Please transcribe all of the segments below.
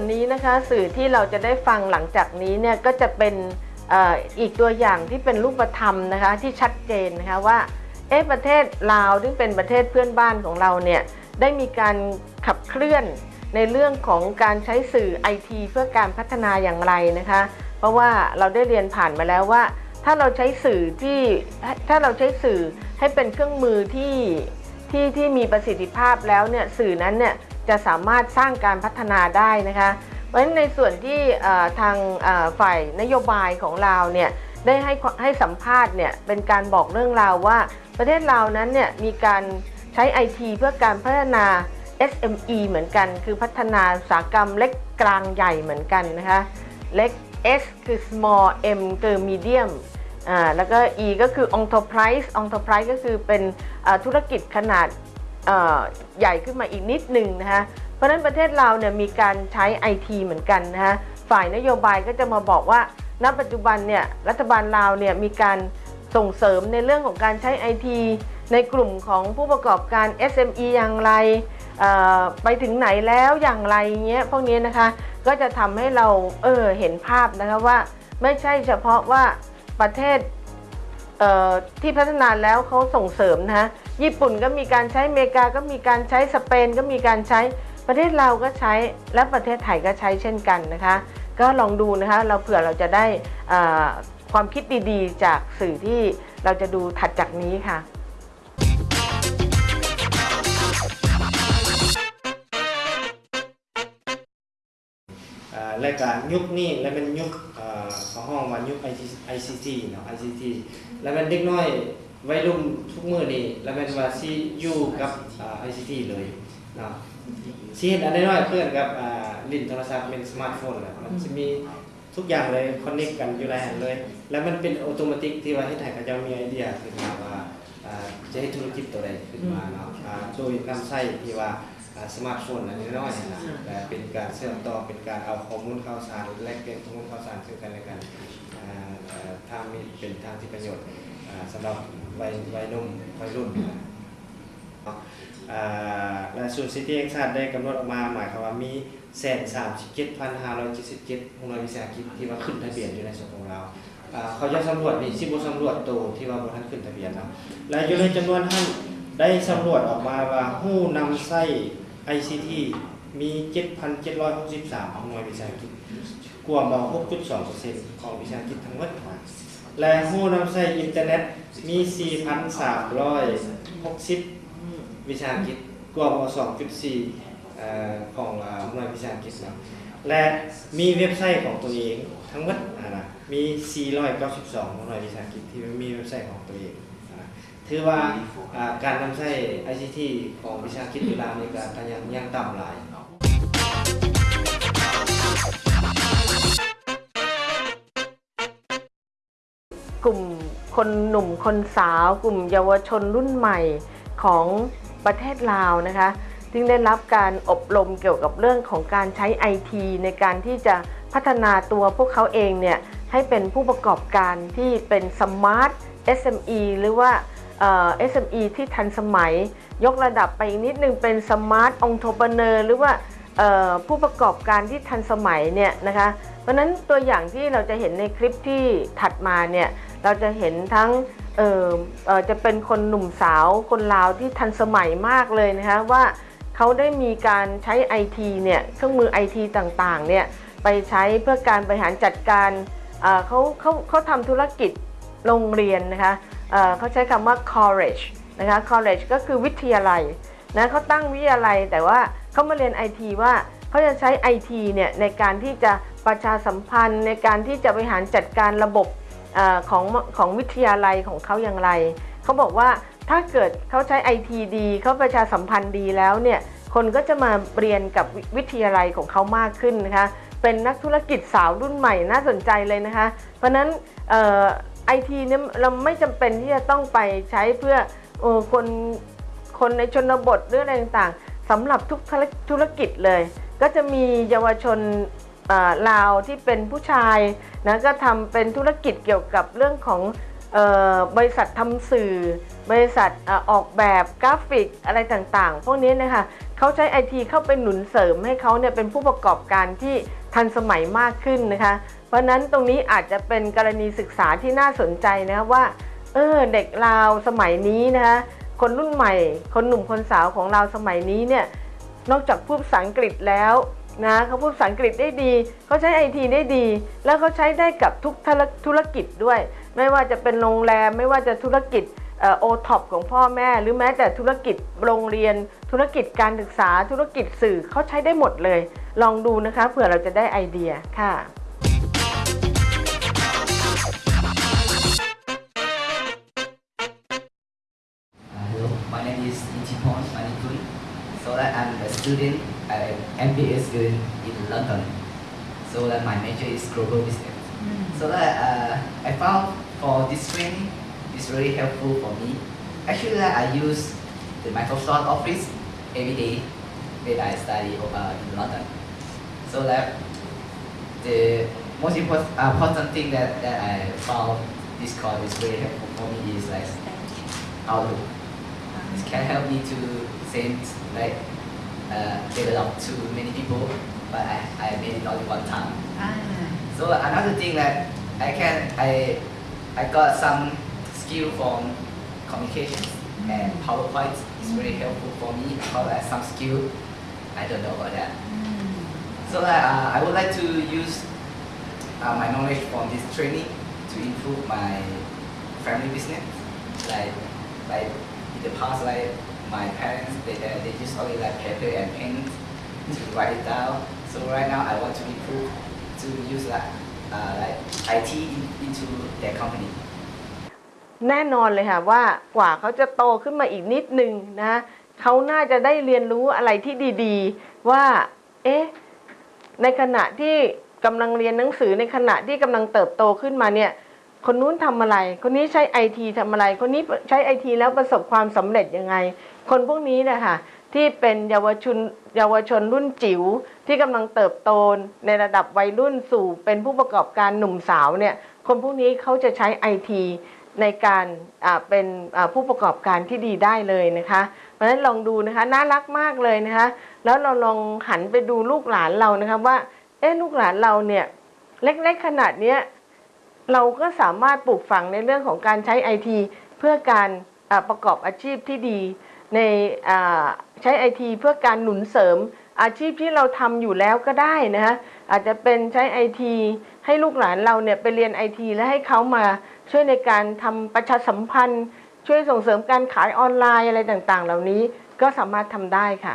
วนนี้นะคะสื่อที่เราจะได้ฟังหลังจากนี้เนี่ยก็จะเป็นอ่ออีกตัวอย่างที่เป็นรูปธรรมนะคะที่ชัดเจนนะคะว่าเอ๊ะประเทศลาวซึ่งเป็นประเทศเพื่อนบ้านของเราเนี่ยได้มีการขับเคลื่อนในเรื่องของการใช้สื่อไอทีเพื่อการพัฒนาอย่างไรนะคะ เพราะว่าเราได้เรียนผ่านมาแล้วว่า ถ้าเราใช้สื่อที่ถ้าเราใช้สื่อให้เป็นเครื่องมือที่ที่ที่มีประสิทธิภาพแล้วเนี่ยสื่อนั้นเนี่ย จะสามารถสร้างการพัฒนาได้นะคะ เพราะฉะนั้นในส่วนที่ทางฝ่ายนโยบายของเราเนี่ยได้ให้ให้สัมภาษณ์เนี่ยเป็นการบอกเรื่องราวว่า ประเทศเรานั้นเนี่ยมีการใช้ไอทีเพื่อการพัฒนา SME เหมือนกัน คือพัฒนาอุตสาหกรรมเล็กกลางใหญ่เหมือนกันนะคะเล็ก S คือ small M คือ medium อ่าแล้วก็ E ก็คือ enterprise enterprise ก็คือเป็นธุรกิจขนาด ใหญ่ขึ้นมาอีกนิดหนึ่งนะคะเพราะนั้นประเทศเราเนี่ยมีการใช้ IT เหมือนกันนะคะฝ่ายนโยบายก็จะมาบอกว่า ณ ปัจจุบันเนี่ยรัฐบาลลาวเนี่ยมีการส่งเสริมในเรื่องของการใช้ IT ในกลุ่มของผู้ประกอบการ SME อย่างไร ไปถึงไหนแล้วอย่างไรเงี้ยพวกนี้นะคะก็จะทำให้เราเออเห็นภาพนะคะว่า ไม่ใช่เฉพาะว่าประเทศ ที่พัฒนาแล้วเขาส่งเสริมนะฮะญี่ปุ่นก็มีการใช้อเมริกาก็มีการใช้สเปนก็มีการใช้ประเทศเราก็ใช้และประเทศไทยก็ใช้เช่นกันนะคะ ก็ลองดูนะคะเราเผื่อเราจะได้ความคิดดีๆ จากสื่อที่เราจะดูถัดจากนี้ค่ะ และการยุคนี้และเป็นยุคอ่าของห้องว่ายุค ICT เนาะ ICT แล้วเป็นเด็กน้อยวัยรุ่นทุกมือนี้แล้วเป็นว่าสิอยู่กับไอ่า ICT เลยเนาะสิเห็นอันน้อยเพื่อนกับลิ้นโทรศัพท์เป็นสมาร์ทโฟนแหละมันจะมีทุกอย่างเลยคอนเนคกันอยู่ในหันเลย แล้วมันเป็นออโตเมติที่ว่าให้ไทยเขาจะมีไอเดียขึ้นมาว่าจะให้ธุรกิจตัวใดขึ้นมาเนาะอ่าโดยนำใช้ที่ว่า สมาร์ทโฟนอันนี้น้อยนะแต่เป็นการเชื่อมต่อเป็นการเอาข้อมูลข่าวสารแลกเปลี่ยนข้อมูลข่าวสารซึ่งกันและกันอ่าเอ่อทางมีเป็นทางที่ประโยชน์อ่าสำหรับวัยวัยนุ่มวัยรุ่นนะเนาะอ่าและศูนซิตี้แห่งชาติได้กำหนดออกมาหมายความว่ามีแสนสามสิบเจ็ดพันห้าร้อยเจ็ดสิบเจ็ดโรงเรียวิสาหกิจที่ว่าขึ้นทะเบียนอยู่ในส่วนของเราอ่าเขาจะสำรวจนี่สิบสำรวจตัวที่ว่าบนท่านขึ้นทะเบียนนะและอยู่ในจำนวนท่าน ได้สำรวจออกมาว่าผู้นำไส้ ICT มี 7,763ของหน่วยวิสาหกิจกว่ามา6.2%ของวิสาหกิจทั้งหมดและผู้นำใช้อินเทอร์เน็ตมี 4,360 วิสาหกิจกว่ามา2.4อ่อของอ่าหน่วยวิสาหกิจนาะและมีเว็บไซต์ของตัวเองทั้งหมดนะมี 492ของหน่วยวิสาหกิจที่มีเว็บไซต์ของตัวเอง ถือว่าการนำใช้ ICT ของวิชาคิดอยู่ลาวนี่ก็ก็ยังยังต่ำหลายกลุ่มคนหนุ่มคนสาว กลุ่มเยาวชนรุ่นใหม่ของประเทศลาวนะคะซึ่งได้รับการอบรมเกี่ยวกับเรื่องของการใช้ไอทีในการที่จะพัฒนาตัวพวกเขาเองเนี่ยให้เป็นผู้ประกอบการที่เป็นสมาร์ท SME หรือว่าเอ่อ SME ที่ทันสมัย ยกระดับไปอีกนิดนึงเป็นสมาร์ทองค์ p r e n e u r หรือว่าผู้ประกอบการที่ทันสมัยเนี่ยนะคะ เพราะนั้นตัวอย่างที่เราจะเห็นในคลิปที่ถัดมาเนี่ยเราจะเห็นทั้งเออเออจะเป็นคนหนุ่มสาวคนลาวที่ทันสมัยมากเลยนะคะว่าเขาได้มีการใช้ไอทีเนี่ยเครื่องมือไอทีต่างๆเนี่ยไปใช้เพื่อการบริหารจัดการเเขาเขาเขาทำธุรกิจ โรงเรียนนะคะเเขาใช้คำว่า college นะคะ college ก็คือวิทยาลัยนะเขาตั้งวิทยาลัยแต่ว่าเขามาเรียนไอทีว่าเขาจะใช้ไอทีเนี่ยในการที่จะประชาสัมพันธ์ ในการที่จะบริหารจัดการระบบอของของวิทยาลัยของเขาอย่างไรเขาบอกว่าถ้าเกิดเขาใช้ไอทีดีเขาประชาสัมพันธ์ดีแล้วเนี่ยคนก็จะมาเรียนกับวิวิทยาลัยของเขามากขึ้นนะคะเป็นนักธุรกิจสาวรุ่นใหม่น่าสนใจเลยนะคะ เพราะนั้น ไอทีเนี่ยเราไม่จำเป็นที่จะต้องไปใช้เพื่อออคนคนในชนบทหรืออะไรต่างๆสำหรับทุกธุรกิจเลย ก็จะมีเยาวชนลาวที่เป็นผู้ชายนะก็ทำเป็นธุรกิจเกี่ยวกับเรื่องของออบริษัททำสื่อ บริษัทออกแบบกราฟิกอะไรต่างๆ พวกนี้นะคะเขาใช้ไอทีเข้าไปหนุนเสริมให้เขาเนี่ยเป็นผู้ประกอบการที่ทันสมัยมากขึ้นนะคะ เพราะนั้นตรงนี้อาจจะเป็นกรณีศึกษาที่น่าสนใจนะคะว่าเออเด็กลาวสมัยนี้นะคะคนรุ่นใหม่ คนหนุ่มคนสาวของเราสมัยนี้เนี่ยนอกจากพูดภาษาอังกฤษแล้วนะเขาพูดภาษาอังกฤษได้ดีเขาใช้ไอทีได้ดี แล้วเขาใช้ได้กับทุกธุรกิจด้วย ไม่ว่าจะเป็นโรงแรมไม่ว่าจะธุรกิจโอท็อปของพ่อแม่ หรือแม้แต่ธุรกิจโรงเรียน ธุรกิจการศึกษาธุรกิจสื่อเขาใช้ได้หมดเลย ลองดูนะคะเผื่อเราจะได้ไอเดียค่ะ student, uh, MBA student in London. So that my major is global business. So that uh, I found for this training is really helpful for me. Actually, that I use the Microsoft Office every day when I study uh, in London. So that the most important, uh, important thing that, that I found this course is really helpful for me is like Outlook. It can help me to send like uh, develop to many people, but I, I made it only one time. อ่า So another thing that I can I I got some skill from communication and PowerPoint is very helpful for me because I have some skill I don't know about that. So that uh, I would like to use uh, my knowledge from this training to improve my family business. Like like in the past, like my parents they they, they use only like paper and pen to write it down. So right now I want to improve to use like uh, like IT in, into their company. แน่นอนเลยค่ะว่ากว่าเขาจะโตขึ้นมาอีกนิดนึงนะเขาน่าจะได้เรียนรู้อะไรที่ดีๆ ว่าเอ๊ะในขณะที่กำลังเรียนหนังสือในขณะที่กำลังเติบโตขึ้นมาเนี่ย คนนู้นทำอะไร คนนี้ใช้ไอทีทำอะไร คนนี้ใช้ไอทีแล้วประสบความสำเร็จยังไง คนพวกนี้นะคะที่เป็นเยาวชนเยาวชนรุ่นจิ๋วที่กำลังเติบโตในระดับวัยรุ่นสู่เป็นผู้ประกอบการหนุ่มสาวเนี่ย คนพวกนี้เขาจะใช้ไอทีในการเป็นผู้ประกอบการที่ดีได้เลยนะคะ เพราะฉะนั้นลองดูนะคะน่ารักมากเลยนะคะ แล้วเราลองหันไปดูลูกหลานเรานะคะว่าเอ๊ะลูกหลานเราเนี่ยเล็กๆขนาดเนี้ย เราก็สามารถปลูกฝังในเรื่องของการใช้ไอทีเพื่อการประกอบอาชีพที่ดี ในใช้ไอทีเพื่อการหนุนเสริมอาชีพที่เราทำอยู่แล้วก็ได้นะคะอาจจะเป็นใช้ไอทีให้ลูกหลานเราเนี่ยไปเรียนไอทีและให้เขามาช่วยในการทำประชาสัมพันธ์ ช่วยส่งเสริมการขายออนไลน์อะไรต่างๆ เหล่านี้ก็สามารถทำได้ค่ะ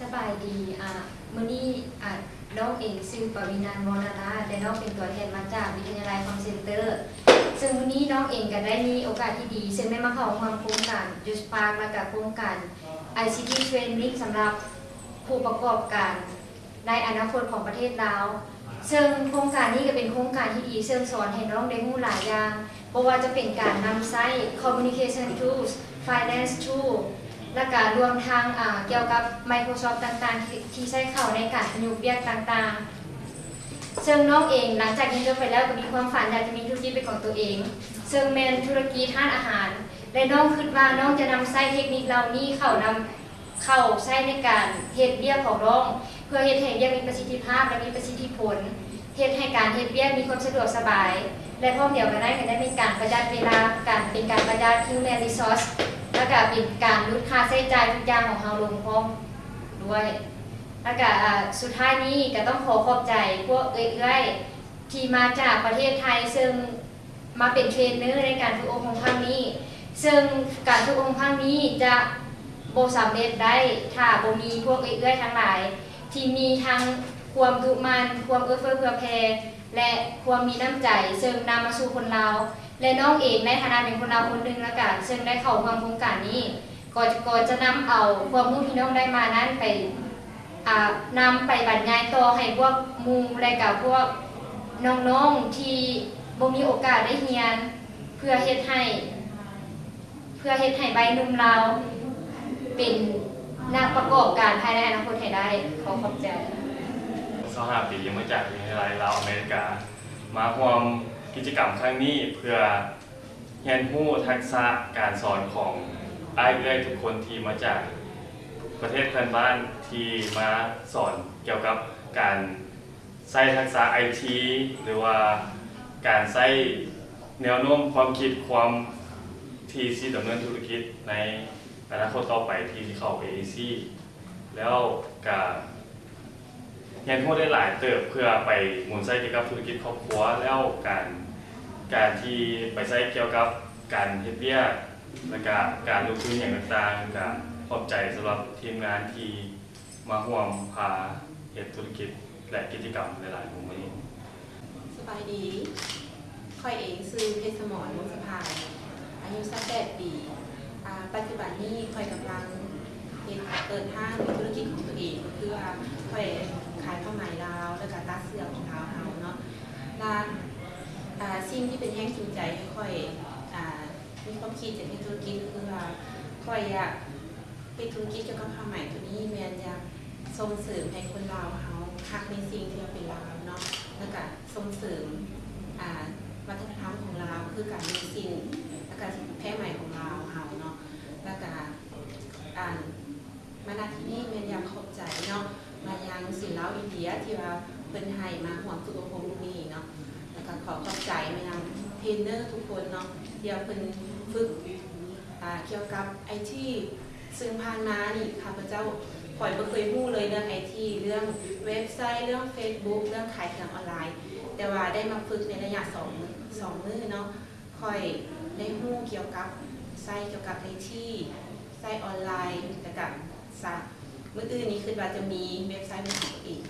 สบายดีอะมื้อนี้อะ น้องเองชื่อปวินันมรณาแต่น้องเป็นตัวแทนมาจากวิทยาลัยคอมเซ็นเตอร์ ซึ่งมื้อนี้น้องเองก็ได้มีโอกาสที่ดี ซึ่งได้มาเข้าร่วมโครงการยูสปาร์มากับโครงการ ICT Training สำหรับผู้ประกอบการในอนาคตของประเทศลาวซึ่งโครงการนี้ก็เป็นโครงการที่ดีซึ่งสอนให้น้องได้รู้หลายอย่างเพราะว่าจะเป็นการนำใช้ communication tools finance tool และการรวมทางเกี่ยวกับ Microsoft ต่างๆ ที่ใช้เข้าในการประยุกต์เรียกต่างๆ ซึ่งน้องเองหลังจากเรียนจบไปแล้วก็มีความฝันอยากจะมีธุรกิจเป็นของตัวเอง ซึ่งแมนธุรกิจทานอาหาร และน้องคิดว่าน้องจะนำไส้เทคนิคเหล่านี้เข้านำเข้าใช้ในการเฮ็ดเรียกของน้อง เพื่อเฮ็ดให้เรียกมีประสิทธิภาพและมีประสิทธิผลเฮ็ดให้การเฮ็ดเวียกมีความสะดวกสบาย และพร้อมเดียวกันได้ก็ได้มีการประหยัดเวลาการเป็นการประหยัด human resource แล้วก็เป็นการลดค่าใช้จ่ายทุกอย่างของเราลงพร้อมด้วยแล้วก็สุดท้ายนี้ก็ต้องขอขอบใจพวกเอื้อยๆที่มาจากประเทศไทยซึ่งมาเป็นเทรนเนอร์ในการฝึกอบรมครั้งนี้ ซึ่งการฝึกอบรมครั้งนี้จะโบสำเร็จได้ถ้าโบมีพวกเอื้อยๆทั้งหลาย ที่มีทั้งความดุมันความเอื้อเฟื้อเผื่อแผ่และความมีน้ำใจ ซึ่งนำมาสู่คนเรา และน้องเองในฐานะเป็นคนเราวคนหนึ่งและกันซึ่งได้เข้าร่วมโครงการนี้ก็จะก็จะนำเอาความรู้ที่น้องได้มานั้นไปอ่านำไปบรรยายต่อให้พวกมูและกับพวกน้องๆที่บ่มีโอกาสได้เรียน เพื่อเฮ็ดให้ เพื่อเฮ็ดให้ใบหนุ่มเราเป็นนักประกอบการภายในอนาคตให้ได้ขอขอบใจสหปีมาจากวิทยาลัยลาวอเมริกา มาร่วม กิจกรรมครั้งนี้เพื่อเรียนรู้ทักษะการสอนของอ้ายเอื้อยทุกคนที่มาจากประเทศเพื่อนบ้านที่มาสอนเกี่ยวกับการใช้ทักษะไอทีหรือว่าการใช้แนวโน้มความคิดความที่สิดำเนินธุรกิจในอนาคตต่อไปที่เข้า AEC แล้วก็ เรียนรู้ได้หลายเติบเพื่อไปหมุนใช้เกี่ยวกับธุรกิจครอบครัวแล้วการการที่ไปใช้เกี่ยวกับการเฮ็ดเวียแล้วก็การลงทุนอย่างต่างๆก็ขอบใจสำหรับทีมงานที่มาร่วมพาเฮ็ดธุรกิจและกิจกรรมหลายๆของวันนี้สบายดีค่อยเองซื้อเพชรสมรวงสะพายอายุสักแปดปีปัจจุบันนี้ค่อยกำลังเปิดห้างธุรกิจของตัวเองก็คือว่าค่อย ขายผ้าไหมลาวแล้วก็ตัดเสื้อของลาเฮาเนาะร้านาสิ่งที่เป็นแห้งจูงใจค่อยมีความคิดจะเป็นธุรกิจก็คือว่าค่อยอยากเป็นธุรกิจเกี่ยวกับผ้าไหมตัวนี้แมนอยากส่งเสริมให้คนลาวเฮาคักในสิ่งที่มันเป็นลาวเนาะแล้วก็ส่งเสริมวัฒนธรรมของเราวคือการมีสิ่งแล้วก็แพร่ใหม่ของเราวเฮาเนาะแล้วก็อ่านมาณที่นี่แม่นอยากขอบใจเนาะ มายังศิลป์อินเดียที่ว่าเพิ่นให้มาห่วงสุขภาพนี้เนาะแล้วก็ขอขอบใจมายังเทรนเนอร์ทุกคนเนาะที่ว่าเพิ่นฝึกเกี่ยวกับไอทีซึ่งผ่านมานี่ข้าพเจ้าปล่อยบ่เคยรู้เลยเรื่องไอทีเรื่องเว็บไซต์ เรื่อง Facebook เรื่องขายของออนไลน์ แต่ว่าได้มาฝึกในระยะสองสองมื้อเนาะค่อยได้รู้เกี่ยวกับไซต์เกี่ยวกับไอทีไซต์ออนไลน์แล้วก็ซ เมื่อคืนนี้คือว่าจะมีเว็บไซต์เป็นของตัวเอง